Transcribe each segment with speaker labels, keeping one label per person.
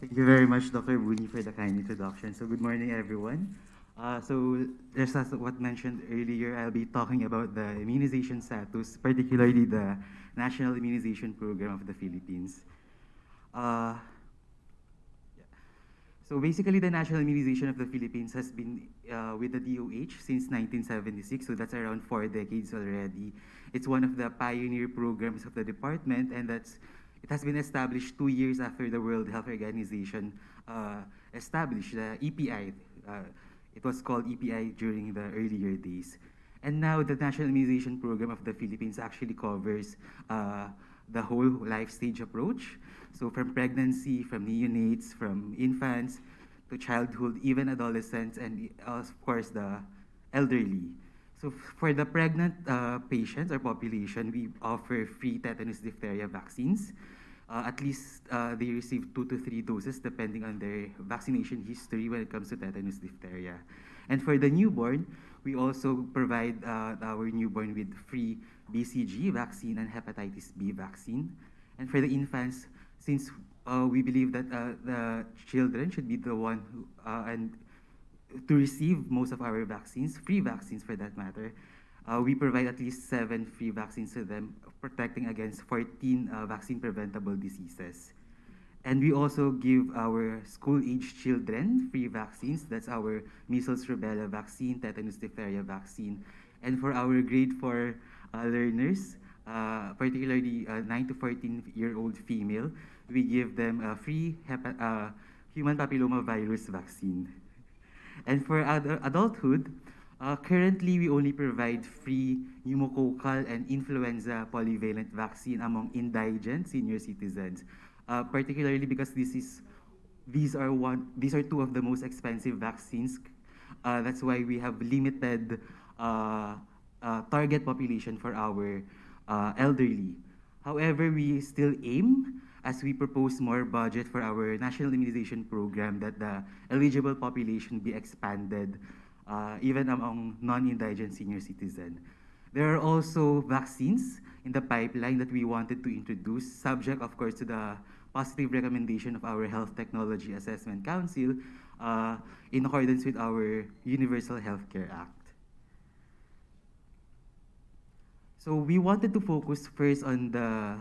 Speaker 1: Thank you very much, Dr. Buni, for the kind introduction. So good morning, everyone. Uh, so just as what mentioned earlier, I'll be talking about the immunization status, particularly the National Immunization Program of the Philippines. Uh. So basically, the National Immunization of the Philippines has been uh, with the DOH since 1976, so that's around four decades already. It's one of the pioneer programs of the department, and that's it has been established two years after the World Health Organization uh, established the EPI. Uh, it was called EPI during the earlier days. And now the National Immunization Program of the Philippines actually covers uh, the whole life stage approach. So from pregnancy, from neonates, from infants, to childhood, even adolescents, and of course the elderly. So for the pregnant uh, patients or population, we offer free tetanus diphtheria vaccines uh, at least uh, they receive two to three doses depending on their vaccination history when it comes to tetanus diphtheria. And for the newborn, we also provide uh, our newborn with free BCG vaccine and hepatitis B vaccine. And for the infants, since uh, we believe that uh, the children should be the one who, uh, and to receive most of our vaccines, free vaccines for that matter, uh, we provide at least seven free vaccines to them, protecting against 14 uh, vaccine-preventable diseases. And we also give our school-age children free vaccines. That's our measles, rubella vaccine, tetanus diphtheria vaccine. And for our grade 4 uh, learners, uh, particularly uh, 9 to 14-year-old female, we give them a free uh, human papilloma virus vaccine. And for ad adulthood, uh, currently, we only provide free pneumococcal and influenza polyvalent vaccine among indigent senior citizens, uh, particularly because this is, these are one, these are two of the most expensive vaccines. Uh, that's why we have limited uh, uh, target population for our uh, elderly. However, we still aim as we propose more budget for our national immunization program that the eligible population be expanded uh, even among non-indigent senior citizens. There are also vaccines in the pipeline that we wanted to introduce, subject, of course, to the positive recommendation of our Health Technology Assessment Council uh, in accordance with our Universal Healthcare Act. So we wanted to focus first on the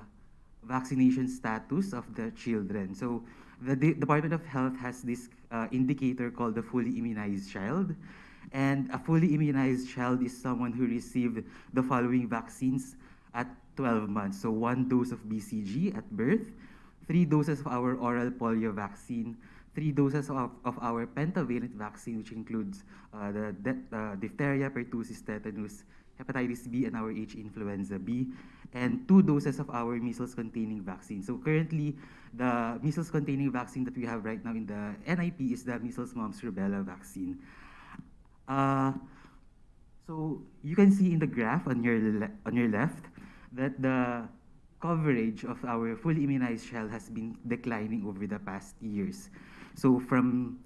Speaker 1: vaccination status of the children. So the De Department of Health has this uh, indicator called the fully immunized child. And a fully immunized child is someone who received the following vaccines at 12 months. So one dose of BCG at birth, three doses of our oral polio vaccine, three doses of, of our pentavalent vaccine, which includes uh, the uh, diphtheria, pertussis, tetanus, hepatitis B, and our H influenza B, and two doses of our measles-containing vaccine. So currently, the measles-containing vaccine that we have right now in the NIP is the measles, mumps, rubella vaccine. Uh, so you can see in the graph on your, on your left that the coverage of our fully immunized child has been declining over the past years. So from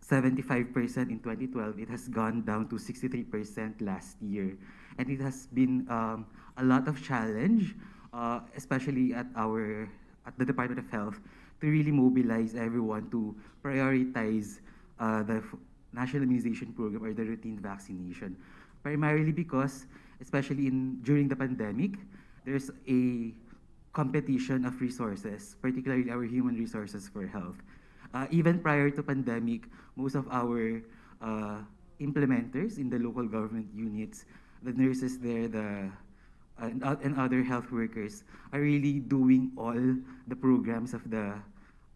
Speaker 1: 75% in 2012, it has gone down to 63% last year. And it has been um, a lot of challenge, uh, especially at our at the Department of Health, to really mobilize everyone to prioritize uh, the national immunization program or the routine vaccination. Primarily because, especially in during the pandemic, there's a competition of resources, particularly our human resources for health. Uh, even prior to pandemic, most of our uh, implementers in the local government units, the nurses there, the and, uh, and other health workers are really doing all the programs of the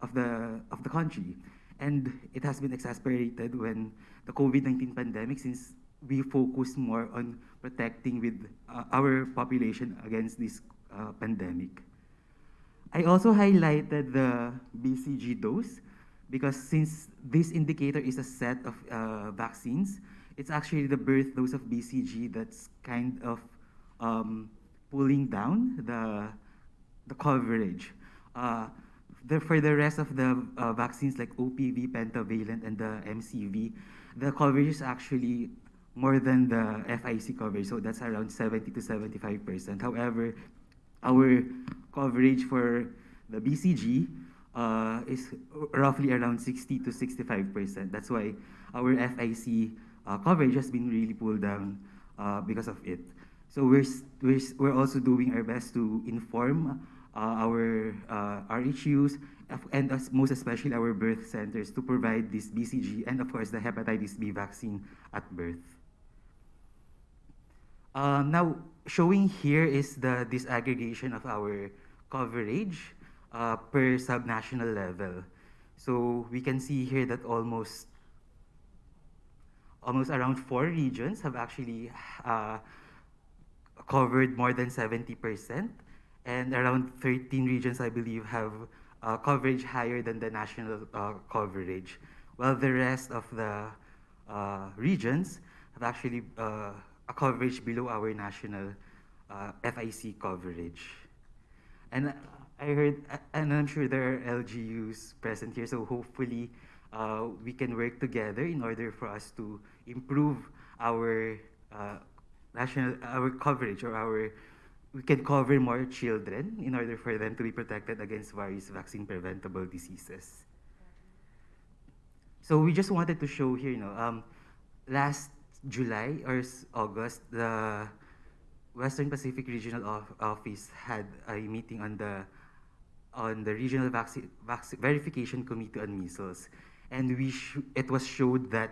Speaker 1: of the of the country. And it has been exasperated when the COVID-19 pandemic, since we focus more on protecting with uh, our population against this uh, pandemic. I also highlighted the BCG dose because since this indicator is a set of uh, vaccines, it's actually the birth dose of BCG that's kind of um, pulling down the, the coverage. The, for the rest of the uh, vaccines like OPV, pentavalent, and the MCV, the coverage is actually more than the FIC coverage, so that's around 70 to 75%. However, our coverage for the BCG uh, is roughly around 60 to 65%. That's why our FIC uh, coverage has been really pulled down uh, because of it. So we're, we're, we're also doing our best to inform uh, our uh, RHUs and most especially our birth centers to provide this BCG and of course the hepatitis B vaccine at birth. Uh, now, showing here is the disaggregation of our coverage uh, per subnational level. So we can see here that almost almost around four regions have actually uh, covered more than 70%, and around 13 regions, I believe, have uh, coverage higher than the national uh, coverage, while the rest of the uh, regions have actually uh, a coverage below our national uh, FIC coverage. And I heard, and I'm sure there are LGUs present here, so hopefully uh, we can work together in order for us to improve our national our coverage or our we can cover more children in order for them to be protected against various vaccine preventable diseases. So we just wanted to show here, you know, um, last July or August, the Western Pacific Regional Office had a meeting on the on the Regional Vaccine, Vaccine Verification Committee on Measles and we it was showed that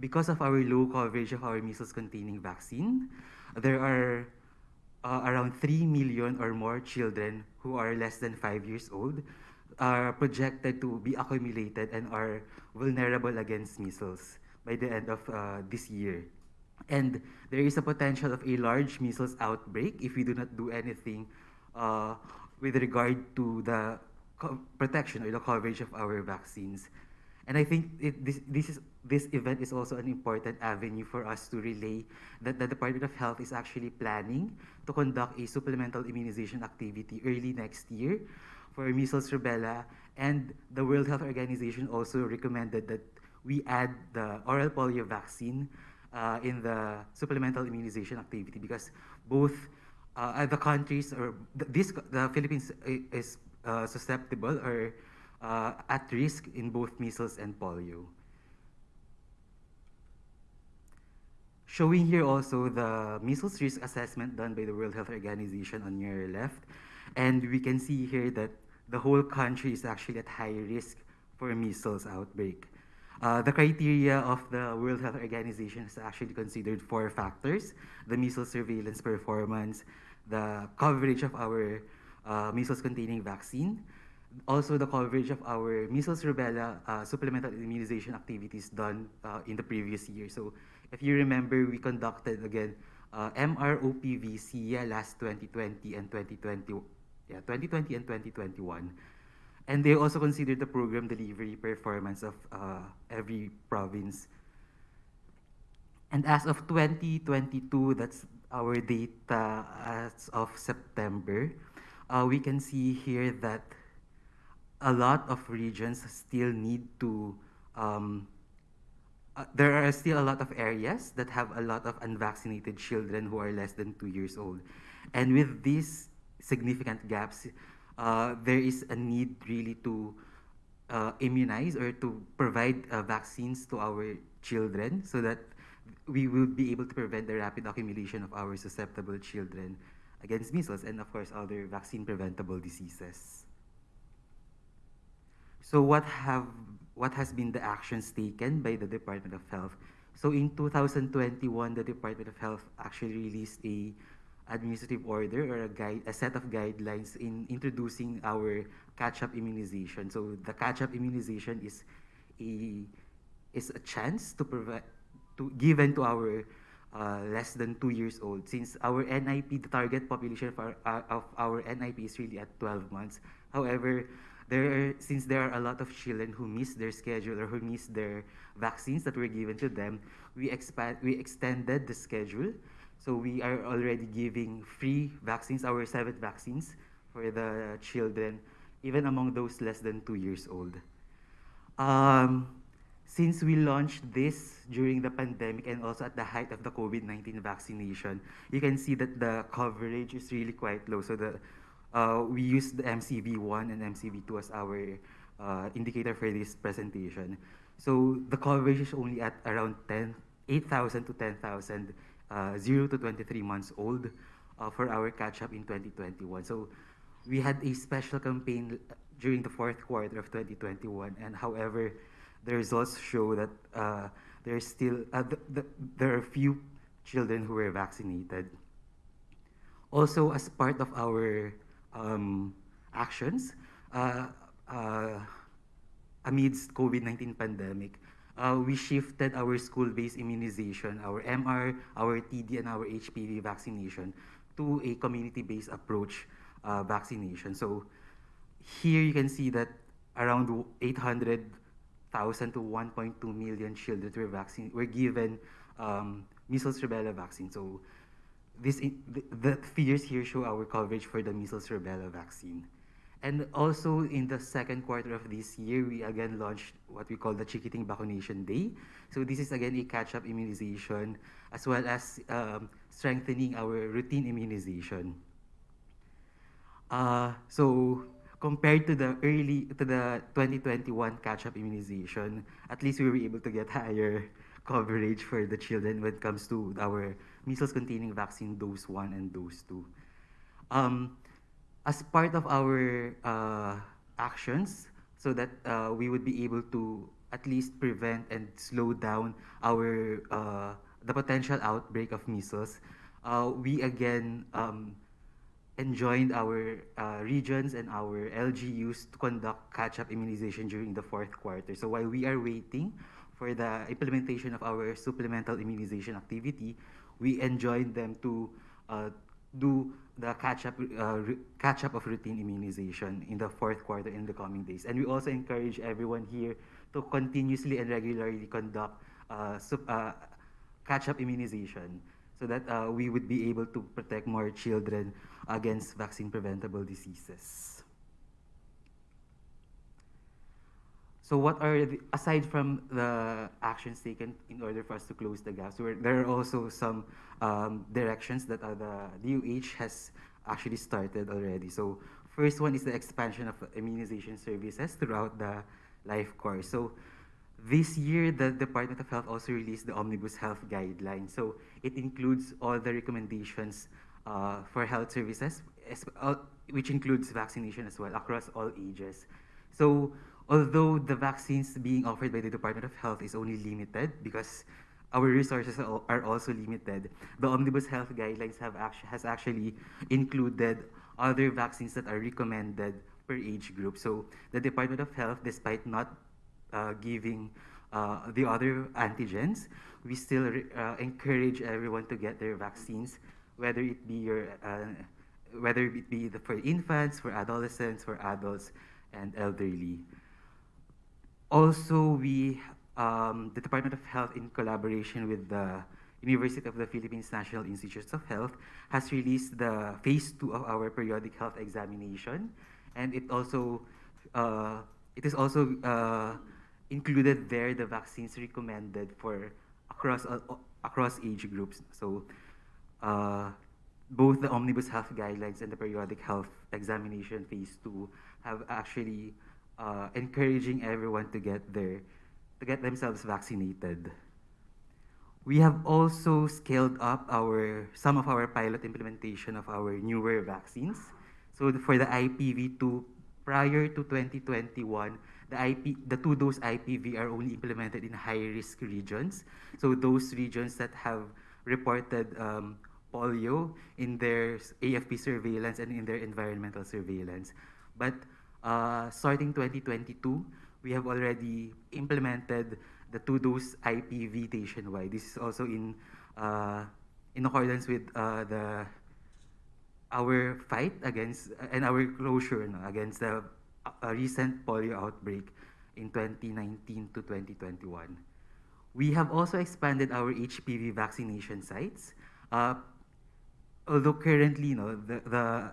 Speaker 1: because of our low coverage of our measles-containing vaccine, there are uh, around 3 million or more children who are less than 5 years old are projected to be accumulated and are vulnerable against measles by the end of uh, this year. And there is a potential of a large measles outbreak if we do not do anything uh, with regard to the protection or the coverage of our vaccines. And I think it, this, this, is, this event is also an important avenue for us to relay that the Department of Health is actually planning to conduct a supplemental immunization activity early next year for measles, rubella, and the World Health Organization also recommended that we add the oral polio vaccine uh, in the supplemental immunization activity because both uh, the countries or this the Philippines is uh, susceptible or uh, at risk in both measles and polio. Showing here also the measles risk assessment done by the World Health Organization on your left. And we can see here that the whole country is actually at high risk for measles outbreak. Uh, the criteria of the World Health Organization has actually considered four factors, the measles surveillance performance, the coverage of our uh, measles-containing vaccine, also the coverage of our measles rubella uh, supplemental immunization activities done uh, in the previous year. So if you remember, we conducted again uh, last 2020 and 2020, yeah, 2020 and 2021. And they also considered the program delivery performance of uh, every province. And as of 2022, that's our data as of September, uh, we can see here that a lot of regions still need to, um, uh, there are still a lot of areas that have a lot of unvaccinated children who are less than two years old. And with these significant gaps, uh, there is a need really to uh, immunize or to provide uh, vaccines to our children so that we will be able to prevent the rapid accumulation of our susceptible children against measles and of course other vaccine preventable diseases. So what have what has been the actions taken by the Department of Health? So in 2021, the Department of Health actually released a administrative order or a guide, a set of guidelines in introducing our catch-up immunization. So the catch-up immunization is a is a chance to provide to given to our uh, less than two years old since our NIP, the target population of our, uh, of our NIP is really at 12 months. However, there since there are a lot of children who miss their schedule or who miss their vaccines that were given to them, we expand we extended the schedule. So we are already giving free vaccines, our seventh vaccines for the children, even among those less than two years old. Um, since we launched this during the pandemic and also at the height of the COVID-19 vaccination, you can see that the coverage is really quite low. So the uh, we use the MCV1 and MCV2 as our uh, indicator for this presentation. So the coverage is only at around 10, 8,000 to 10,000, uh, 0 to 23 months old uh, for our catch-up in 2021. So we had a special campaign during the fourth quarter of 2021, and however, the results show that uh, there's still uh, the, the, there are few children who were vaccinated. Also, as part of our um, actions, uh, uh, amidst COVID-19 pandemic, uh, we shifted our school-based immunization, our MR, our TD, and our HPV vaccination to a community-based approach uh, vaccination. So here you can see that around 800,000 to 1.2 million children were, vaccine, were given um, measles rubella vaccine. So this the, the figures here show our coverage for the measles rubella vaccine. And also in the second quarter of this year, we again launched what we call the Chikiting Bakunation Day. So this is again a catch-up immunization as well as um, strengthening our routine immunization. Uh, so compared to the early, to the 2021 catch-up immunization, at least we were able to get higher coverage for the children when it comes to our measles-containing vaccine dose 1 and dose 2. Um, as part of our uh, actions, so that uh, we would be able to at least prevent and slow down our uh, the potential outbreak of measles, uh, we again um, enjoined our uh, regions and our LGUs to conduct catch-up immunization during the fourth quarter. So while we are waiting for the implementation of our supplemental immunization activity, we enjoined them to uh, do the catch-up uh, catch-up of routine immunization in the fourth quarter in the coming days. And we also encourage everyone here to continuously and regularly conduct uh, uh, catch-up immunization so that uh, we would be able to protect more children against vaccine-preventable diseases. So what are, the, aside from the actions taken in order for us to close the gaps, there are also some um, directions that uh, the DOH has actually started already. So first one is the expansion of immunization services throughout the life course. So this year, the Department of Health also released the Omnibus Health Guidelines. So it includes all the recommendations uh, for health services, uh, which includes vaccination as well across all ages. So although the vaccines being offered by the Department of Health is only limited because our resources are also limited, the Omnibus Health Guidelines have actu has actually included other vaccines that are recommended per age group. So the Department of Health, despite not uh, giving uh, the other antigens, we still uh, encourage everyone to get their vaccines, whether it be your, uh, whether it be the, for infants, for adolescents, for adults, and elderly. Also, we, um, the Department of Health, in collaboration with the University of the Philippines National Institutes of Health, has released the phase two of our periodic health examination, and it also, uh, it is also uh, included there the vaccines recommended for across uh, across age groups. So, uh, both the Omnibus Health Guidelines and the periodic health examination phase two have actually uh, encouraging everyone to get their to get themselves vaccinated. We have also scaled up our some of our pilot implementation of our newer vaccines. So for the IPV2, prior to 2021, the IP, the two-dose IPV are only implemented in high-risk regions. So those regions that have reported um, polio in their AFP surveillance and in their environmental surveillance. But uh, starting 2022, we have already implemented the two-dose IPV nationwide. This is also in uh, in accordance with uh, the our fight against and our closure no, against the uh, recent polio outbreak in 2019 to 2021. We have also expanded our HPV vaccination sites. Uh, although currently, know, the, the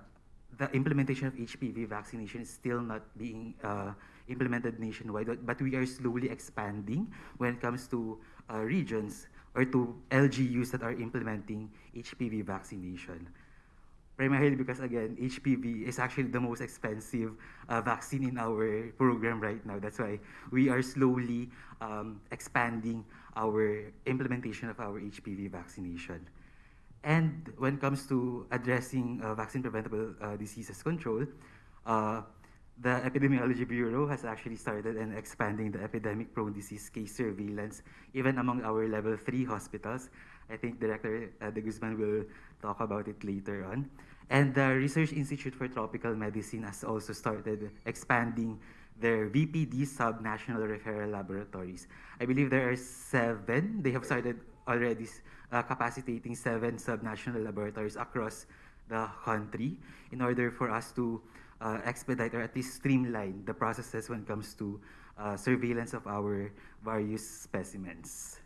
Speaker 1: the implementation of HPV vaccination is still not being uh, implemented nationwide, but we are slowly expanding when it comes to uh, regions or to LGUs that are implementing HPV vaccination. primarily because, again, HPV is actually the most expensive uh, vaccine in our program right now. That's why we are slowly um, expanding our implementation of our HPV vaccination. And when it comes to addressing uh, vaccine preventable uh, diseases control, uh, the Epidemiology Bureau has actually started and expanding the epidemic prone disease case surveillance even among our level 3 hospitals. I think Director uh, De Guzman will talk about it later on. And the Research Institute for Tropical Medicine has also started expanding their VPD sub-national referral laboratories. I believe there are seven. They have started already uh, capacitating seven sub-national laboratories across the country in order for us to uh, expedite or at least streamline the processes when it comes to uh, surveillance of our various specimens.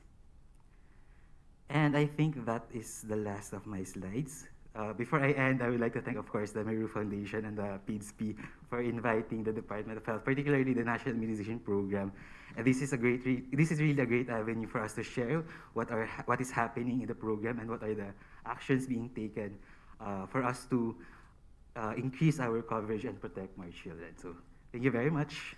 Speaker 1: And I think that is the last of my slides. Uh, before I end, I would like to thank, of course, the Mérieux Foundation and the PIDSP for inviting the Department of Health, particularly the National Immunization Program. And this is a great, this is really a great avenue for us to share what are what is happening in the program and what are the actions being taken uh, for us to uh, increase our coverage and protect more children. So, thank you very much.